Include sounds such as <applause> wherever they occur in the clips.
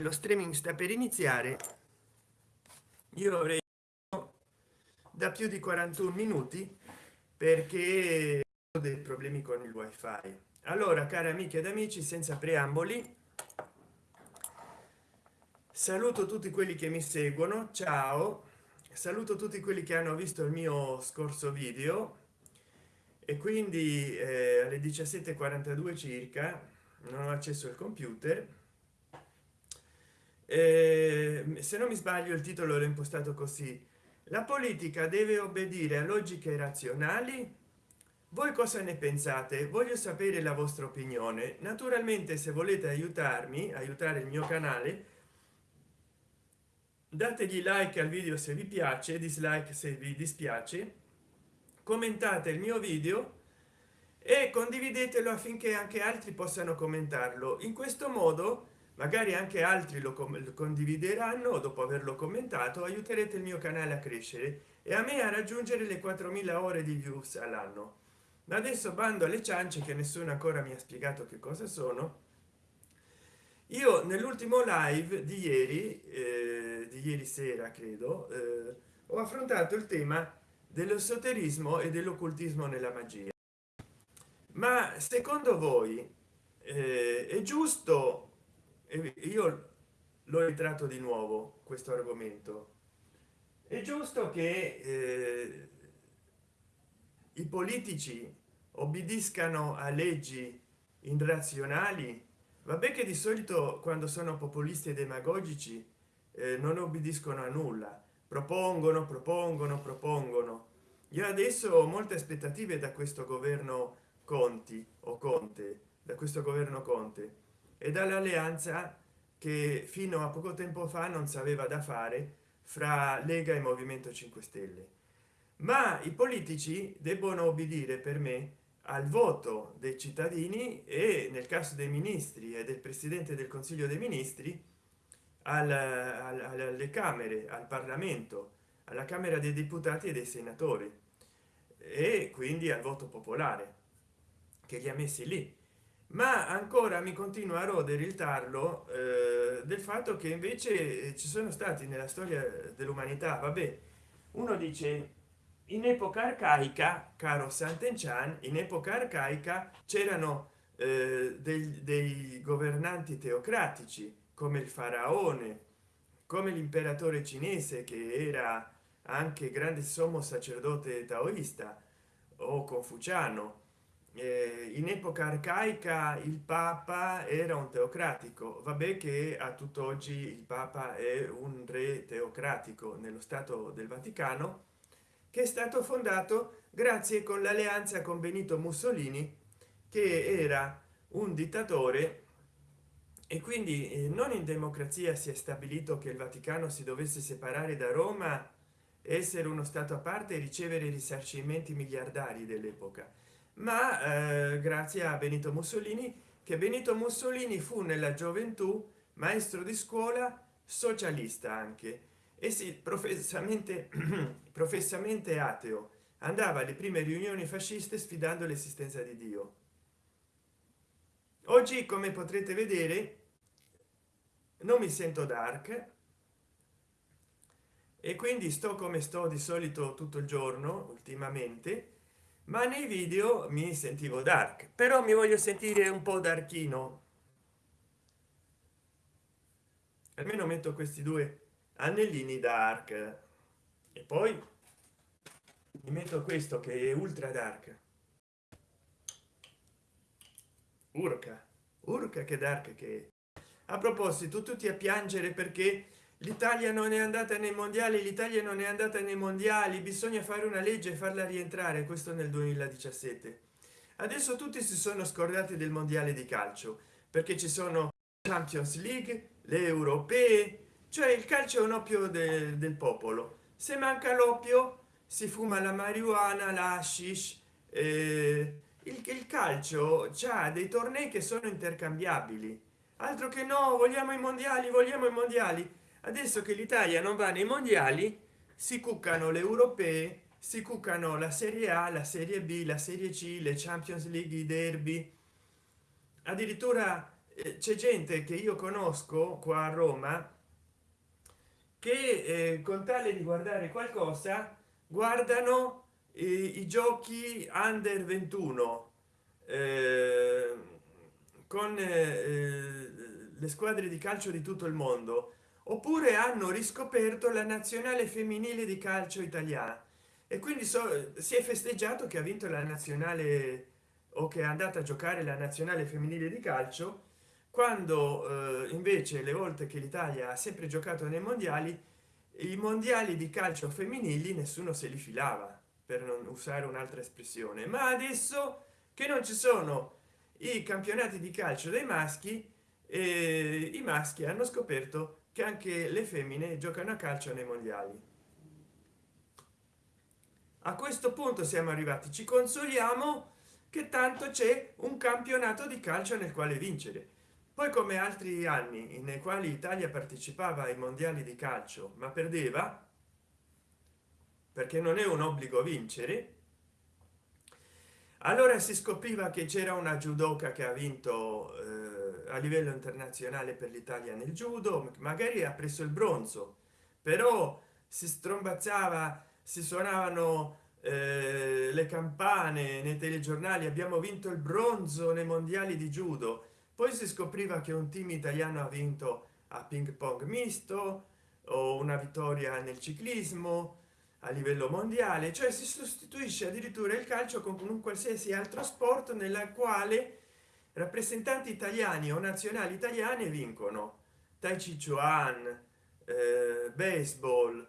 lo streaming sta per iniziare. Io avrei da più di 41 minuti perché ho dei problemi con il wifi. Allora cari amiche ed amici senza preamboli saluto tutti quelli che mi seguono. Ciao. Saluto tutti quelli che hanno visto il mio scorso video. E quindi eh, alle 17:42 circa non ho accesso al computer eh, se non mi sbaglio il titolo l'ho impostato così. La politica deve obbedire a logiche razionali? Voi cosa ne pensate? Voglio sapere la vostra opinione. Naturalmente se volete aiutarmi aiutare il mio canale dategli like al video se vi piace dislike se vi dispiace commentate il mio video e condividetelo affinché anche altri possano commentarlo. In questo modo magari anche altri lo condivideranno dopo averlo commentato aiuterete il mio canale a crescere e a me a raggiungere le 4000 ore di views all'anno. Adesso bando alle ciance che nessuno ancora mi ha spiegato che cosa sono. Io nell'ultimo live di ieri eh, di ieri sera credo eh, ho affrontato il tema dell'esoterismo e dell'occultismo nella magia. Ma secondo voi eh, è giusto io l'ho ritratto di nuovo questo argomento. È giusto che eh, i politici obbediscano a leggi irrazionali? Vabbè che di solito quando sono populisti e demagogici eh, non obbediscono a nulla. Propongono propongono propongono. Io adesso ho molte aspettative da questo governo conti o conte da questo governo conte e dall'alleanza che fino a poco tempo fa non sapeva da fare fra lega e movimento 5 stelle. Ma i politici debbono obbedire per me al voto dei cittadini e nel caso dei ministri e del presidente del consiglio dei ministri al, al, alle camere al parlamento alla camera dei deputati e dei senatori e quindi al voto popolare che li ha messi lì ma ancora mi continua a rodere il tarlo eh, del fatto che invece ci sono stati nella storia dell'umanità vabbè uno dice in epoca arcaica caro sant'enchan in epoca arcaica c'erano eh, dei, dei governanti teocratici come il faraone come l'imperatore cinese che era anche grande sommo sacerdote taoista o confuciano eh, in epoca arcaica il papa era un teocratico. Vabbè che a tutt'oggi il papa è un re teocratico nello stato del vaticano che è stato fondato grazie con l'alleanza con benito mussolini che era un dittatore. E quindi eh, non in democrazia si è stabilito che il vaticano si dovesse separare da roma essere uno stato a parte e ricevere risarcimenti miliardari dell'epoca ma eh, grazie a benito mussolini che benito mussolini fu nella gioventù maestro di scuola socialista anche. E si professamente <clears throat> professamente ateo. Andava alle prime riunioni fasciste sfidando l'esistenza di dio. Oggi come potrete vedere non mi sento dark. E quindi sto come sto di solito tutto il giorno ultimamente ma nei video mi sentivo dark però mi voglio sentire un po darkino almeno metto questi due anellini dark. E poi mi metto questo che è ultra dark. Urca urca che dark che a proposito tutti a piangere perché l'italia non è andata nei mondiali l'italia non è andata nei mondiali. Bisogna fare una legge e farla rientrare questo nel 2017 adesso tutti si sono scordati del mondiale di calcio perché ci sono champions league le europee cioè il calcio è un oppio de, del popolo. Se manca l'oppio si fuma la marijuana la hashish eh, il, il calcio c'ha dei tornei che sono intercambiabili. Altro che no vogliamo i mondiali vogliamo i mondiali adesso che l'italia non va nei mondiali si cuccano le europee si cuccano la serie a la serie b la serie c le champions league i derby. Addirittura eh, c'è gente che io conosco qua a roma che eh, con tale di guardare qualcosa guardano i, i giochi under 21 eh, con eh, le squadre di calcio di tutto il mondo oppure hanno riscoperto la nazionale femminile di calcio italiana. E quindi so, si è festeggiato che ha vinto la nazionale o che è andata a giocare la nazionale femminile di calcio quando eh, invece le volte che l'italia ha sempre giocato nei mondiali i mondiali di calcio femminili nessuno se li filava per non usare un'altra espressione. Ma adesso che non ci sono i campionati di calcio dei maschi e i maschi hanno scoperto che anche le femmine giocano a calcio nei mondiali. A questo punto siamo arrivati. Ci consoliamo che tanto c'è un campionato di calcio nel quale vincere. Poi come altri anni nei quali italia partecipava ai mondiali di calcio ma perdeva perché non è un obbligo vincere allora si scopriva che c'era una judoka che ha vinto eh, a livello internazionale per l'italia nel judo magari ha preso il bronzo però si strombazzava si suonavano eh, le campane nei telegiornali abbiamo vinto il bronzo nei mondiali di judo. Poi si scopriva che un team italiano ha vinto a ping pong misto o una vittoria nel ciclismo a livello mondiale cioè si sostituisce addirittura il calcio con un qualsiasi altro sport nella quale rappresentanti italiani o nazionali italiane vincono. Tai chi chuan eh, baseball.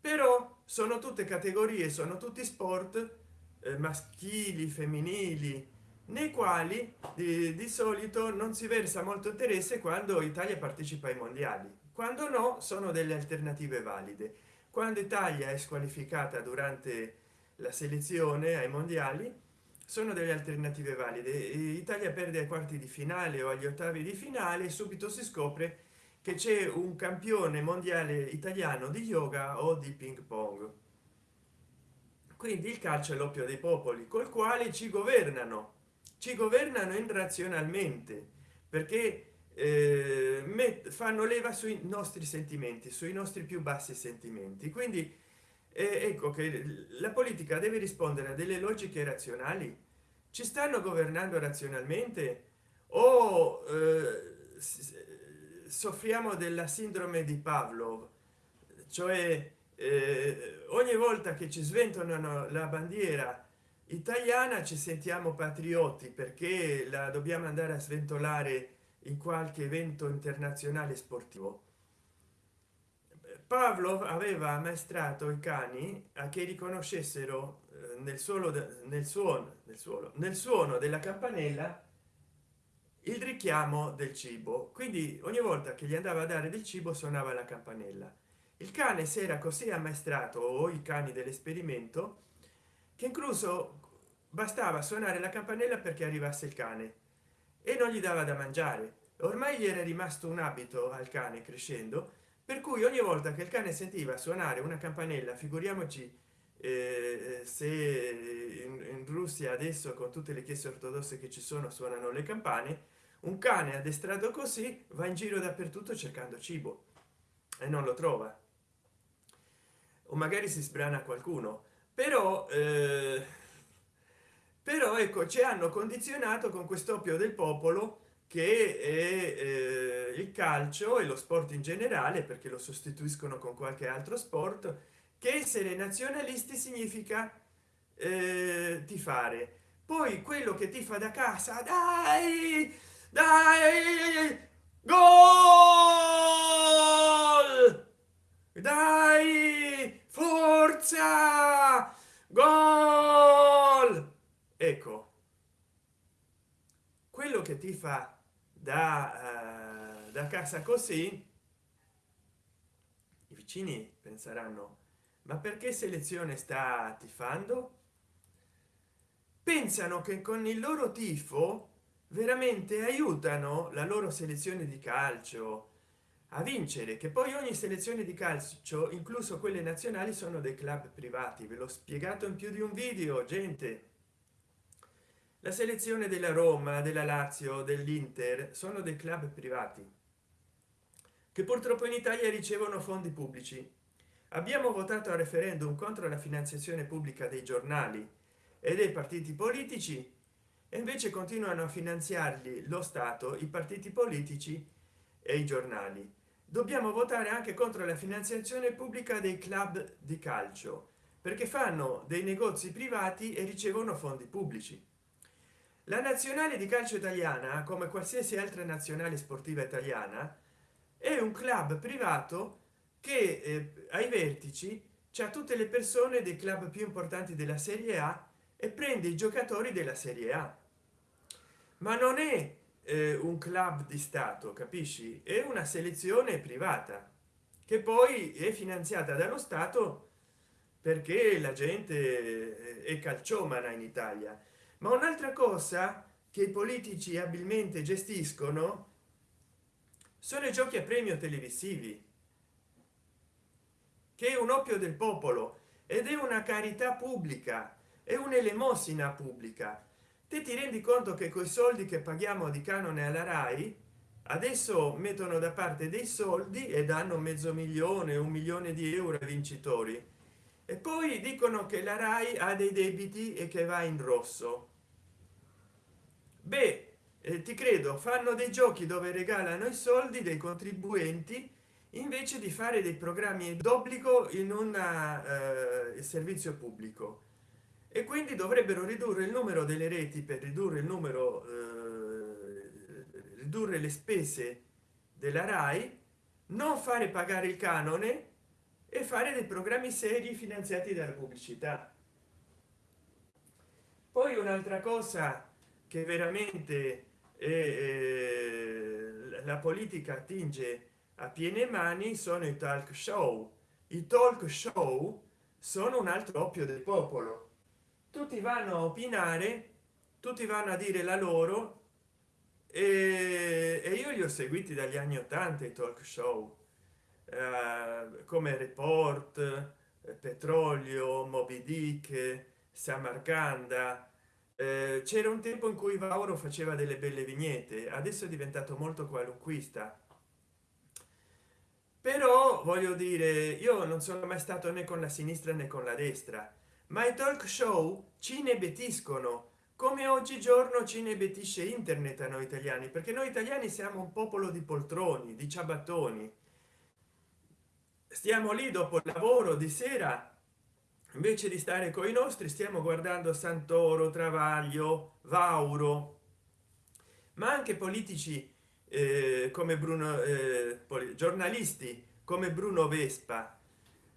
Però sono tutte categorie sono tutti sport eh, maschili femminili nei quali di, di, solito non si versa molto interesse quando italia partecipa ai mondiali. Quando no sono delle alternative valide quando italia è squalificata durante la selezione ai mondiali sono delle alternative valide. Italia perde ai quarti di finale o agli ottavi di finale subito si scopre che c'è un campione mondiale italiano di yoga o di ping pong. Quindi il calcio è l'oppio dei popoli col quale ci governano. Ci governano irrazionalmente perché eh, fanno leva sui nostri sentimenti sui nostri più bassi sentimenti. Quindi eh, ecco che la politica deve rispondere a delle logiche razionali? Ci stanno governando razionalmente? O eh, soffriamo della sindrome di pavlov? Cioè eh, ogni volta che ci sventolano la bandiera italiana ci sentiamo patrioti perché la dobbiamo andare a sventolare in qualche evento internazionale sportivo. Pavlov aveva ammaestrato i cani a che riconoscessero eh, nel suolo nel suono nel suolo nel suono della campanella il richiamo del cibo. Quindi ogni volta che gli andava a dare del cibo suonava la campanella. Il cane si era così ammaestrato o i cani dell'esperimento che incluso bastava suonare la campanella perché arrivasse il cane e non gli dava da mangiare. Ormai gli era rimasto un abito al cane crescendo per cui ogni volta che il cane sentiva suonare una campanella figuriamoci eh, se in, in, russia adesso con tutte le chiese ortodosse che ci sono suonano le campane un cane addestrato così va in giro dappertutto cercando cibo e non lo trova. O magari si sbrana qualcuno. Però eh, però ecco ci hanno condizionato con quest'oppio del popolo che è eh, il calcio e lo sport in generale perché lo sostituiscono con qualche altro sport che essere nazionalisti significa eh, tifare. Poi quello che ti fa da casa dai dai gol! Dai forza! Gol ecco quello che ti fa da, uh, da casa così i vicini penseranno ma perché selezione sta tifando? Pensano che con il loro tifo veramente aiutano la loro selezione di calcio a vincere che poi ogni selezione di calcio incluso quelle nazionali sono dei club privati. Ve l'ho spiegato in più di un video gente la selezione della roma della lazio dell'inter sono dei club privati che purtroppo in italia ricevono fondi pubblici. Abbiamo votato a referendum contro la finanziazione pubblica dei giornali e dei partiti politici e invece continuano a finanziarli lo stato i partiti politici e i giornali. Dobbiamo votare anche contro la finanziazione pubblica dei club di calcio perché fanno dei negozi privati e ricevono fondi pubblici la nazionale di calcio italiana come qualsiasi altra nazionale sportiva italiana è un club privato che eh, ai vertici c'è tutte le persone dei club più importanti della serie a e prende i giocatori della serie a. Ma non è eh, un club di stato capisci? È una selezione privata che poi è finanziata dallo stato perché la gente è calciomana in italia ma un'altra cosa che i politici abilmente gestiscono sono i giochi a premio televisivi che è un oppio del popolo ed è una carità pubblica è un'elemosina pubblica. Te ti rendi conto che coi soldi che paghiamo di canone alla rai adesso mettono da parte dei soldi e danno mezzo milione un milione di euro ai vincitori. E poi dicono che la rai ha dei debiti e che va in rosso beh eh, ti credo fanno dei giochi dove regalano i soldi dei contribuenti invece di fare dei programmi d'obbligo in un eh, servizio pubblico. E quindi dovrebbero ridurre il numero delle reti per ridurre il numero eh, ridurre le spese della rai non fare pagare il canone e fare dei programmi seri finanziati dalla pubblicità. Poi un'altra cosa che veramente eh, la politica attinge a piene mani sono i talk show. I talk show sono un altro oppio del popolo. Tutti vanno a opinare tutti vanno a dire la loro e, e io li ho seguiti dagli anni 80 i talk show. Eh, come report eh, petrolio moby dick samarcanda eh, c'era un tempo in cui vauro faceva delle belle vignette adesso è diventato molto qualunquista. Però voglio dire io non sono mai stato né con la sinistra né con la destra ma i talk show ci inebetiscono come oggigiorno ci inebetisce internet a noi italiani perché noi italiani siamo un popolo di poltroni di ciabattoni. Stiamo lì dopo il lavoro di sera invece di stare con i nostri stiamo guardando santoro travaglio vauro. Ma anche politici eh, come bruno eh, giornalisti come bruno vespa.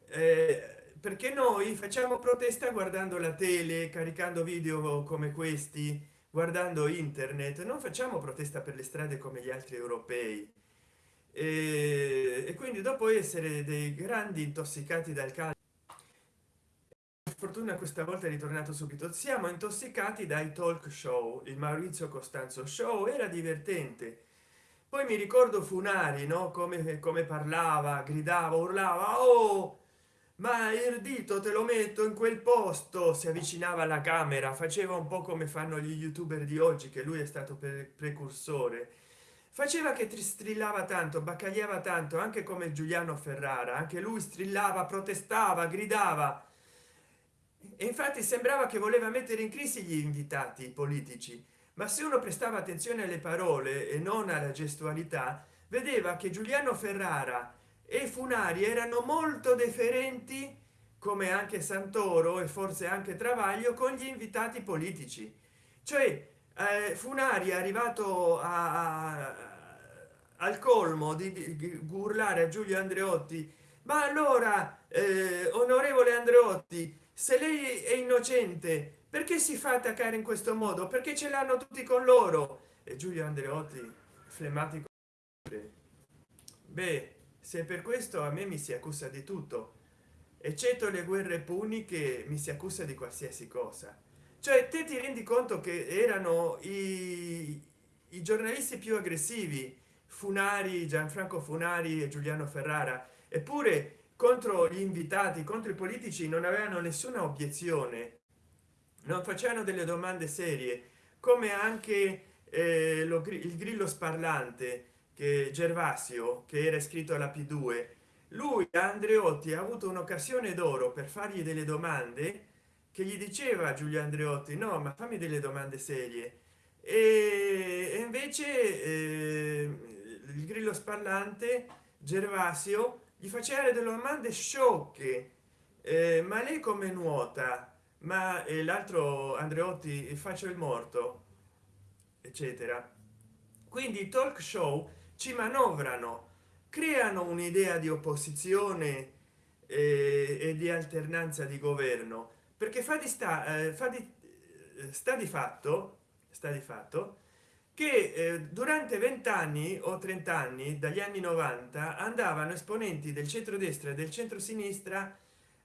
Eh, perché noi facciamo protesta guardando la tele caricando video come questi guardando internet. Non facciamo protesta per le strade come gli altri europei. E, e quindi dopo essere dei grandi intossicati dal calcio fortuna questa volta è ritornato subito. Siamo intossicati dai talk show. Il maurizio costanzo show era divertente. Poi mi ricordo funari no? Come come parlava gridava urlava oh ma il dito te lo metto in quel posto. Si avvicinava alla camera faceva un po come fanno gli youtuber di oggi che lui è stato precursore. Faceva che strillava tanto baccagliava tanto anche come giuliano ferrara. Anche lui strillava protestava gridava e infatti sembrava che voleva mettere in crisi gli invitati politici ma se uno prestava attenzione alle parole e non alla gestualità vedeva che giuliano ferrara e funari erano molto deferenti come anche santoro e forse anche travaglio con gli invitati politici. Cioè eh, funari è arrivato a, a, al colmo di, di urlare a giulio andreotti ma allora eh, onorevole andreotti se lei è innocente perché si fa attaccare in questo modo? Perché ce l'hanno tutti con loro? E giulio andreotti flemmatico beh se per questo a me mi si accusa di tutto eccetto le guerre puniche mi si accusa di qualsiasi cosa. Cioè te ti rendi conto che erano i, i giornalisti più aggressivi funari gianfranco funari e giuliano ferrara? Eppure contro gli invitati contro i politici non avevano nessuna obiezione non facevano delle domande serie come anche eh, lo, il grillo sparlante che gervasio che era iscritto alla p2 lui andreotti ha avuto un'occasione d'oro per fargli delle domande che gli diceva giulio andreotti no ma fammi delle domande serie. E, invece eh, il grillo sparlante gervasio gli faceva delle domande sciocche eh, ma lei come nuota? Ma eh, l'altro andreotti faccio il morto eccetera. Quindi talk show ci manovrano creano un'idea di opposizione eh, e di alternanza di governo. Perché fa di sta eh, fa di eh, sta di fatto sta di fatto che eh, durante vent'anni o 30 anni dagli anni 90 andavano esponenti del centrodestra e del centro sinistra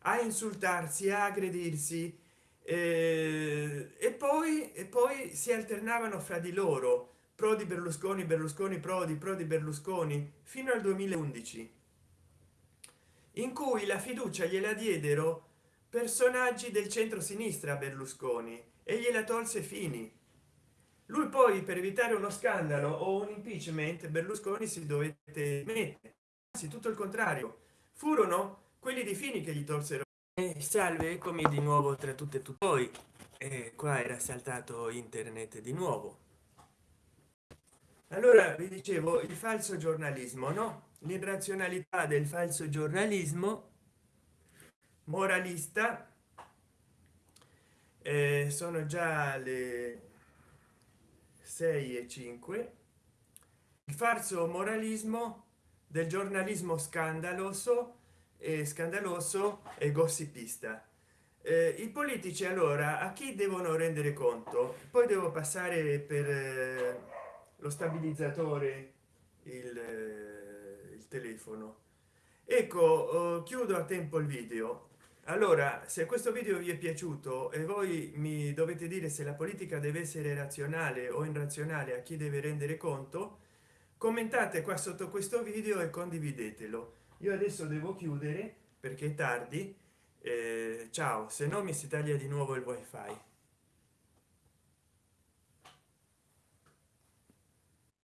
a insultarsi a aggredirsi eh, e poi e poi si alternavano fra di loro pro di berlusconi berlusconi pro di pro di berlusconi fino al 2011 in cui la fiducia gliela diedero personaggi del centro sinistra berlusconi e gliela tolse fini lui poi per evitare uno scandalo o un impeachment berlusconi si dovette mettere. Anzi tutto il contrario. Furono quelli di fini che gli tolsero. Eh, salve eccomi di nuovo tra tutte e tutti poi eh, qua era saltato internet di nuovo. Allora vi dicevo il falso giornalismo no? L'irrazionalità del falso giornalismo moralista eh, sono già le 6 e 5 il falso moralismo del giornalismo scandaloso e scandaloso e gossipista. Eh, i politici allora a chi devono rendere conto? Poi devo passare per eh, lo stabilizzatore il, eh, il telefono. Ecco oh, chiudo a tempo il video allora se questo video vi è piaciuto e voi mi dovete dire se la politica deve essere razionale o irrazionale a chi deve rendere conto commentate qua sotto questo video e condividetelo. Io adesso devo chiudere perché è tardi. Eh, ciao se no mi si taglia di nuovo il wifi